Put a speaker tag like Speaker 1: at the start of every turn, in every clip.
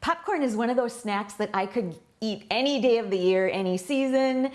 Speaker 1: Popcorn is one of those snacks that I could eat any day of the year, any season,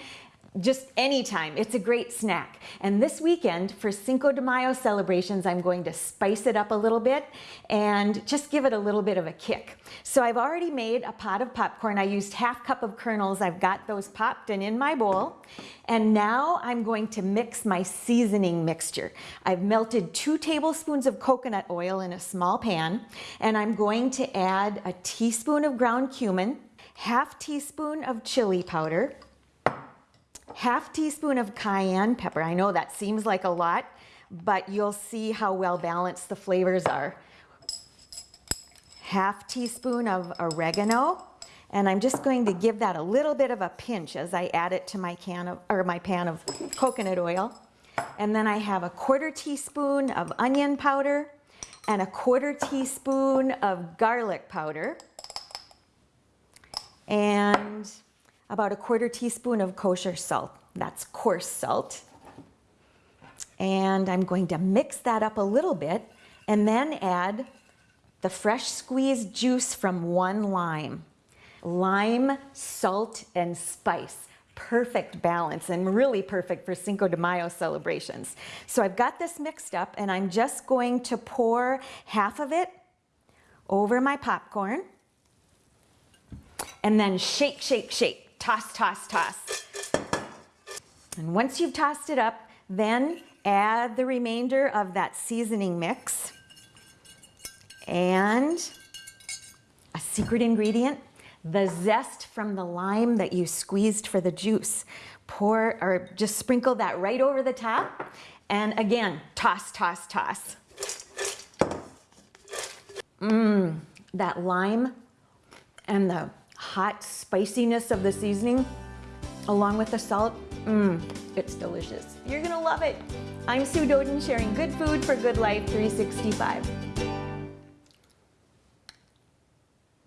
Speaker 1: just anytime. It's a great snack. And this weekend for Cinco de Mayo celebrations, I'm going to spice it up a little bit and just give it a little bit of a kick. So I've already made a pot of popcorn. I used half cup of kernels. I've got those popped and in my bowl. And now I'm going to mix my seasoning mixture. I've melted two tablespoons of coconut oil in a small pan, and I'm going to add a teaspoon of ground cumin, half teaspoon of chili powder, half teaspoon of cayenne pepper. I know that seems like a lot, but you'll see how well balanced the flavors are. Half teaspoon of oregano, and I'm just going to give that a little bit of a pinch as I add it to my can of, or my pan of coconut oil. And then I have a quarter teaspoon of onion powder and a quarter teaspoon of garlic powder. And about a quarter teaspoon of kosher salt. That's coarse salt. And I'm going to mix that up a little bit and then add the fresh squeezed juice from one lime. Lime, salt, and spice. Perfect balance and really perfect for Cinco de Mayo celebrations. So I've got this mixed up and I'm just going to pour half of it over my popcorn and then shake, shake, shake toss, toss, toss. And once you've tossed it up, then add the remainder of that seasoning mix and a secret ingredient, the zest from the lime that you squeezed for the juice. Pour or just sprinkle that right over the top. And again, toss, toss, toss. Mmm, that lime and the hot spiciness of the seasoning along with the salt, mmm, it's delicious. You're gonna love it. I'm Sue Doeden sharing good food for good life 365.